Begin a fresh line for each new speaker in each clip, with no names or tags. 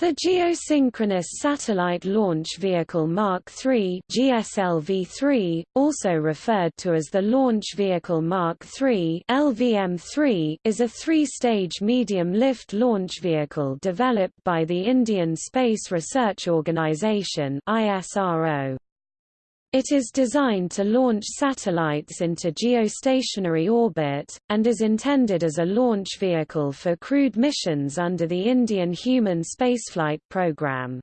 The Geosynchronous Satellite Launch Vehicle Mark III GSLV-3, also referred to as the Launch Vehicle Mark III LVM-3, is a three-stage medium-lift launch vehicle developed by the Indian Space Research Organisation ISRO. It is designed to launch satellites into geostationary orbit, and is intended as a launch vehicle for crewed missions under the Indian Human Spaceflight Program.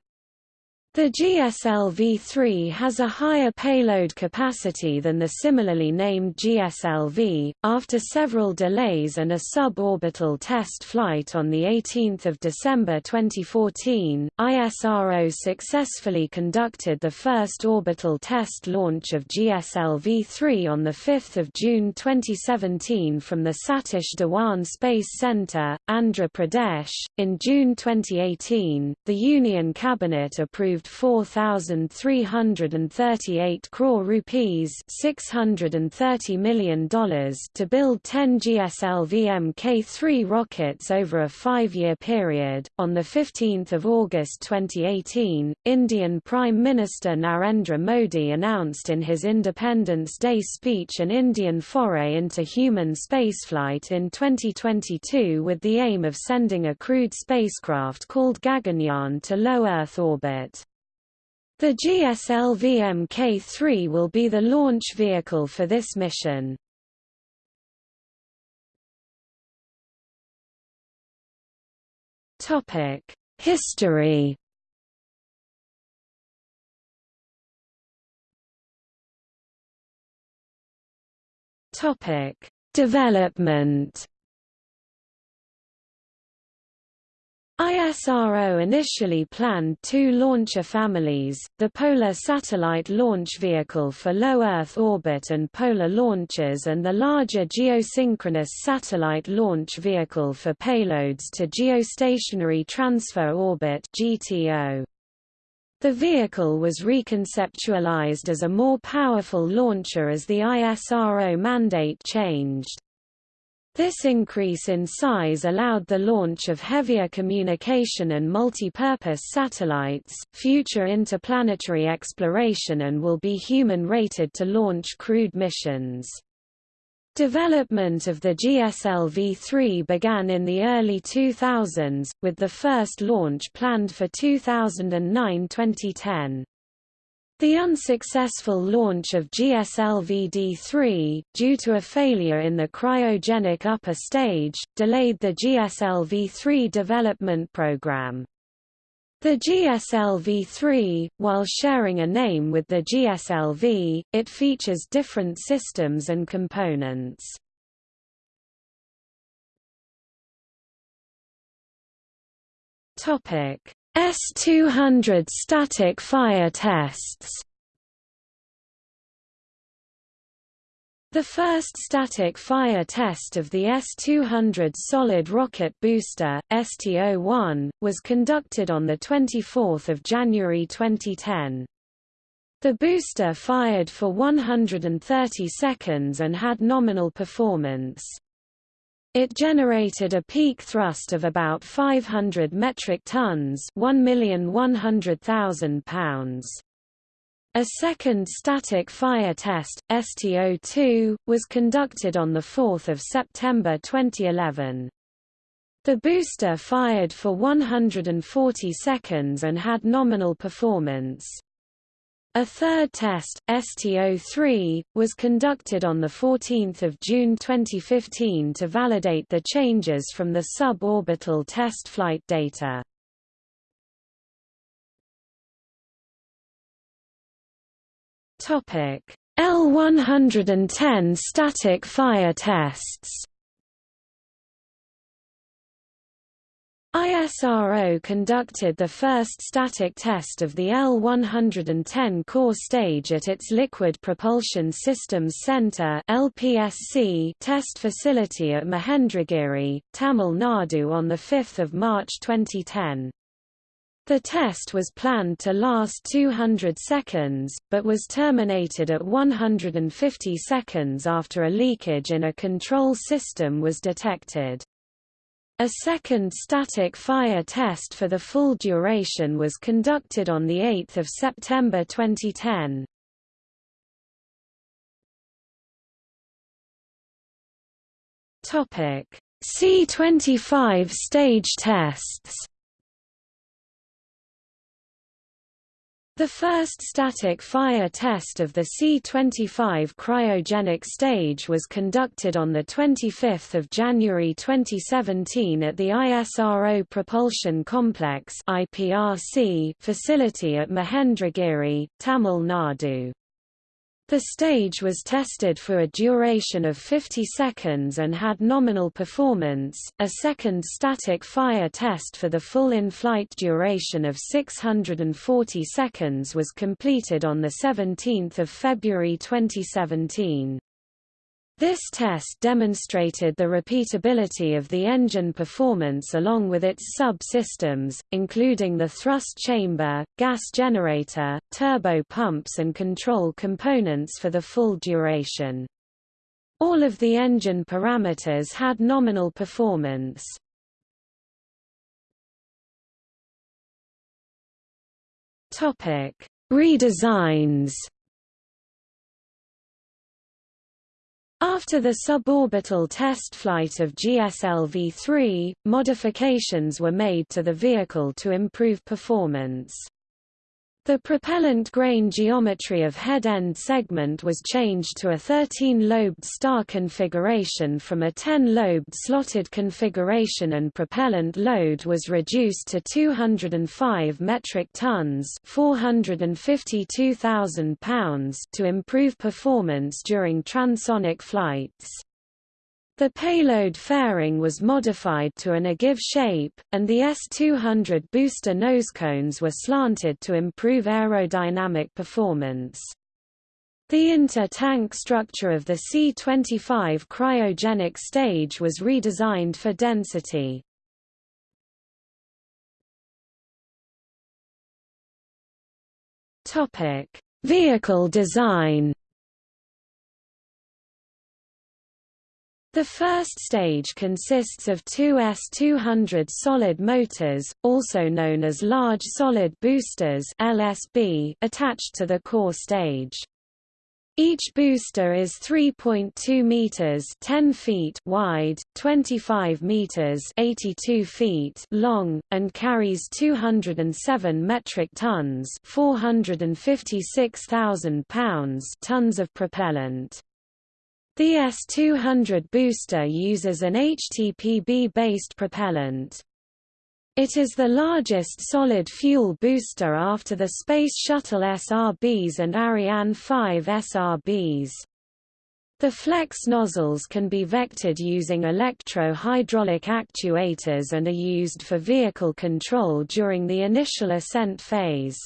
The GSLV-3 has a higher payload capacity than the similarly named GSLV. After several delays and a suborbital test flight on the 18th of December 2014, ISRO successfully conducted the first orbital test launch of GSLV-3 on the 5th of June 2017 from the Satish Dhawan Space Center, Andhra Pradesh. In June 2018, the Union Cabinet approved 4,338 crore rupees $630 million to build 10 GSLV Mk3 rockets over a five-year period. On 15 August 2018, Indian Prime Minister Narendra Modi announced in his Independence Day speech an Indian foray into human spaceflight in 2022 with the aim of sending a crewed spacecraft called Gaganyaan to low Earth orbit. The GSLV Mk3 will be the launch vehicle for this mission. Topic: History Topic: Development ISRO initially planned two launcher families, the Polar Satellite Launch Vehicle for low Earth orbit and polar launches and the larger Geosynchronous Satellite Launch Vehicle for payloads to Geostationary Transfer Orbit GTO. The vehicle was reconceptualized as a more powerful launcher as the ISRO mandate changed. This increase in size allowed the launch of heavier communication and multi-purpose satellites, future interplanetary exploration and will be human-rated to launch crewed missions. Development of the GSLV-3 began in the early 2000s, with the first launch planned for 2009-2010. The unsuccessful launch of GSLV-D3, due to a failure in the cryogenic upper stage, delayed the GSLV-3 development program. The GSLV-3, while sharing a name with the GSLV, it features different systems and components. Topic: S-200 static fire tests The first static fire test of the S-200 solid rocket booster, ST-01, was conducted on 24 January 2010. The booster fired for 130 seconds and had nominal performance. It generated a peak thrust of about 500 metric tons 1,100,000 pounds. A second static fire test, STO2, was conducted on 4 September 2011. The booster fired for 140 seconds and had nominal performance. A third test, STO3, was conducted on 14 June 2015 to validate the changes from the suborbital test flight data. L-110 static fire tests ISRO conducted the first static test of the L-110 core stage at its Liquid Propulsion Systems Center LPSC test facility at Mahendragiri, Tamil Nadu on 5 March 2010. The test was planned to last 200 seconds, but was terminated at 150 seconds after a leakage in a control system was detected. A second static fire test for the full duration was conducted on 8 September 2010. C-25 stage tests The first static fire test of the C-25 cryogenic stage was conducted on 25 January 2017 at the ISRO Propulsion Complex facility at Mahendragiri, Tamil Nadu. The stage was tested for a duration of 50 seconds and had nominal performance. A second static fire test for the full in-flight duration of 640 seconds was completed on the 17th of February 2017. This test demonstrated the repeatability of the engine performance along with its sub-systems, including the thrust chamber, gas generator, turbo pumps and control components for the full duration. All of the engine parameters had nominal performance. Redesigns After the suborbital test flight of GSLV-3, modifications were made to the vehicle to improve performance. The propellant grain geometry of head-end segment was changed to a 13-lobed star configuration from a 10-lobed slotted configuration and propellant load was reduced to 205 metric tons 452,000 pounds to improve performance during transonic flights. The payload fairing was modified to an ogive shape, and the S-200 booster nosecones were slanted to improve aerodynamic performance. The inter-tank structure of the C-25 cryogenic stage was redesigned for density. Vehicle design The first stage consists of two S-200 solid motors, also known as large solid boosters LSB, attached to the core stage. Each booster is 3.2 meters 10 feet wide, 25 meters 82 feet long and carries 207 metric tons, 456,000 pounds tons of propellant. The S-200 booster uses an HTPB-based propellant. It is the largest solid-fuel booster after the Space Shuttle SRBs and Ariane 5 SRBs. The flex nozzles can be vectored using electro-hydraulic actuators and are used for vehicle control during the initial ascent phase.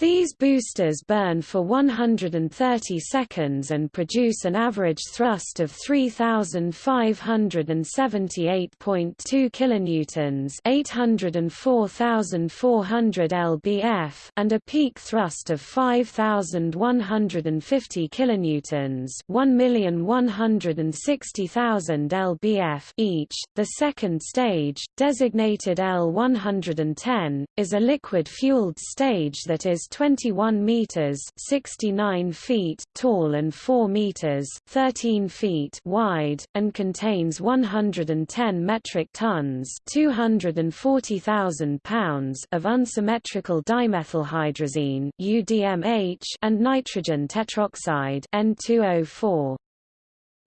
These boosters burn for 130 seconds and produce an average thrust of 3578.2 kilonewtons, 804,400 lbf, and a peak thrust of 5150 kilonewtons, 1,160,000 lbf each. The second stage, designated L110, is a liquid-fueled stage that is 21 meters (69 feet) tall and 4 meters (13 feet) wide and contains 110 metric tons (240,000 pounds) of unsymmetrical dimethylhydrazine (UDMH) and nitrogen tetroxide (N2O4).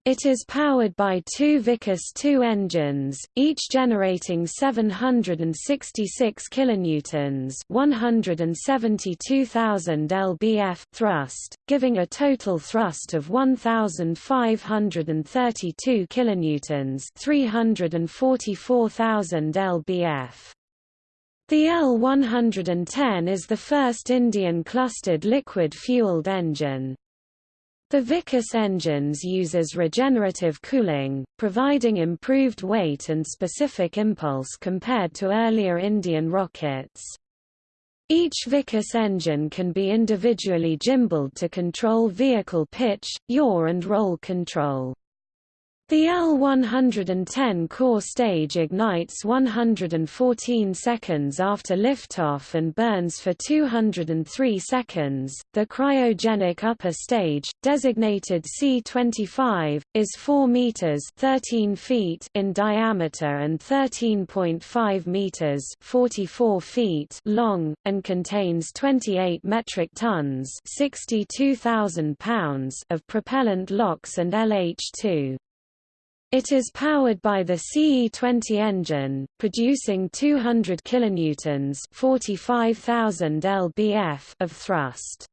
It is powered by two Vikas 2 engines, each generating 766 kilonewtons, 172,000 lbf thrust, giving a total thrust of 1532 kilonewtons, 344,000 lbf. The L110 is the first Indian clustered liquid-fueled engine. The Vikas engines uses regenerative cooling, providing improved weight and specific impulse compared to earlier Indian rockets. Each Vikas engine can be individually gimbaled to control vehicle pitch, yaw and roll control. The L-110 core stage ignites 114 seconds after liftoff and burns for 203 seconds. The cryogenic upper stage, designated C-25, is 4 meters (13 feet) in diameter and 13.5 meters (44 feet) long, and contains 28 metric tons (62,000 pounds) of propellant LOX and LH2. It is powered by the CE20 engine, producing 200 kilonewtons (45,000 lbf) of thrust.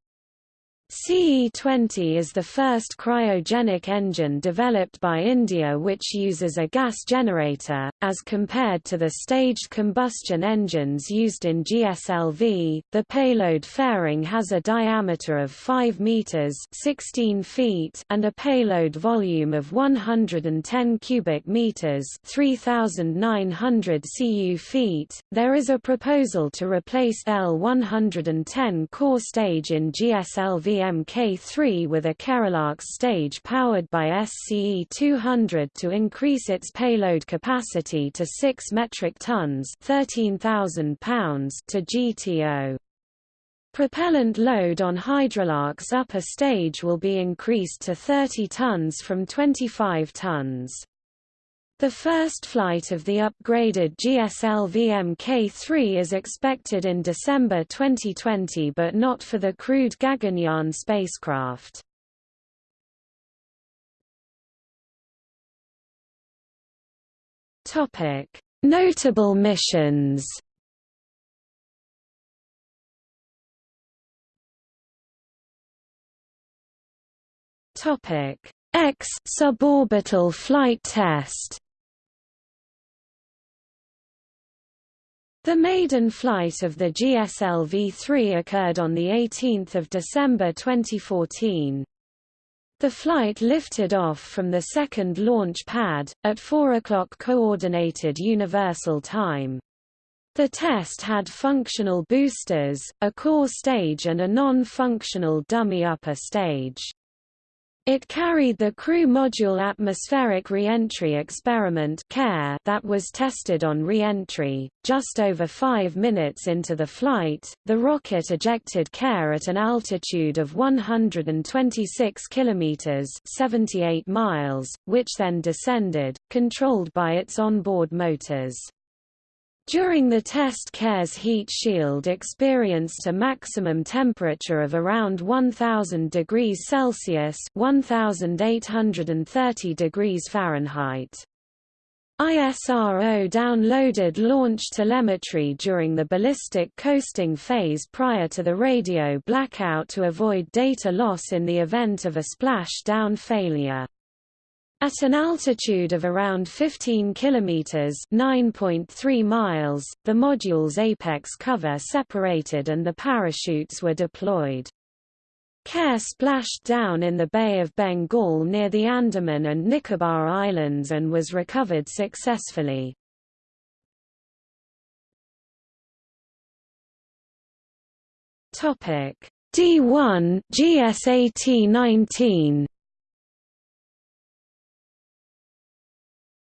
CE-20 is the first cryogenic engine developed by India which uses a gas generator, as compared to the staged combustion engines used in GSLV. The payload fairing has a diameter of 5 meters (16 feet) and a payload volume of 110 cubic meters (3,900 cu feet). There is a proposal to replace L-110 core stage in GSLV Mk3 with a Kerolox stage powered by SCE-200 to increase its payload capacity to 6 metric tons 13,000 pounds to GTO. Propellant load on Hydrolarc's upper stage will be increased to 30 tons from 25 tons. The first flight of the upgraded GSLV Mk3 is expected in December 2020 but not for the crewed Gaganyaan spacecraft. Notable missions X suborbital flight test The maiden flight of the GSLV-3 occurred on 18 December 2014. The flight lifted off from the second launch pad, at 4 o'clock Coordinated Universal Time. The test had functional boosters, a core stage and a non-functional dummy upper stage. It carried the Crew Module Atmospheric Reentry Experiment that was tested on reentry. Just over five minutes into the flight, the rocket ejected CARE at an altitude of 126 kilometers (78 miles), which then descended, controlled by its onboard motors. During the test CARE's heat shield experienced a maximum temperature of around 1000 degrees Celsius 1830 degrees Fahrenheit. ISRO downloaded launch telemetry during the ballistic coasting phase prior to the radio blackout to avoid data loss in the event of a splashdown failure. At an altitude of around 15 kilometers (9.3 miles), the module's apex cover separated and the parachutes were deployed. CARE splashed down in the Bay of Bengal near the Andaman and Nicobar Islands and was recovered successfully. Topic D1 GSAT-19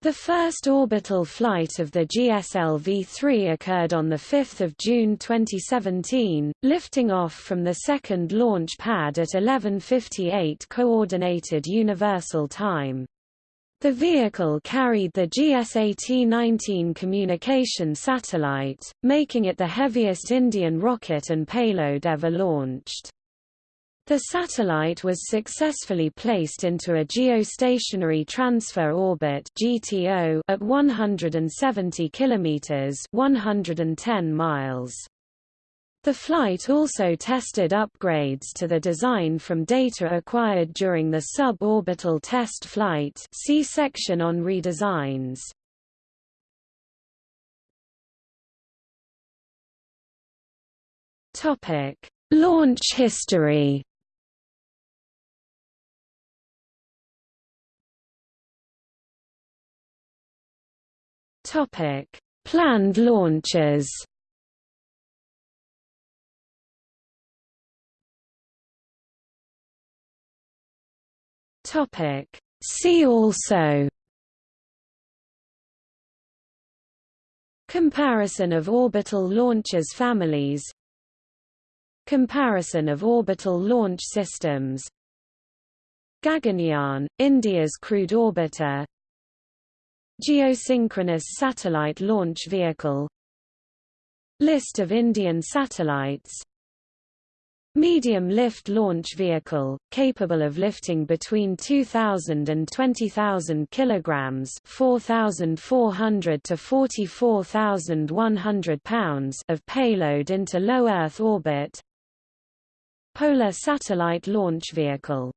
The first orbital flight of the GSLV-3 occurred on 5 June 2017, lifting off from the second launch pad at 11.58 Coordinated Universal Time. The vehicle carried the GSAT-19 communication satellite, making it the heaviest Indian rocket and payload ever launched. The satellite was successfully placed into a geostationary transfer orbit (GTO) at 170 kilometers (110 miles). The flight also tested upgrades to the design from data acquired during the suborbital test flight. See section on redesigns. Topic: Launch history. Topic: Planned launches. Topic: See also. Comparison of orbital launchers families. Comparison of orbital launch systems. Gaganyaan, India's crewed orbiter. Geosynchronous satellite launch vehicle. List of Indian satellites. Medium lift launch vehicle, capable of lifting between 2,000 and 20,000 kilograms (4,400 to 44,100 pounds) of payload into low Earth orbit. Polar satellite launch vehicle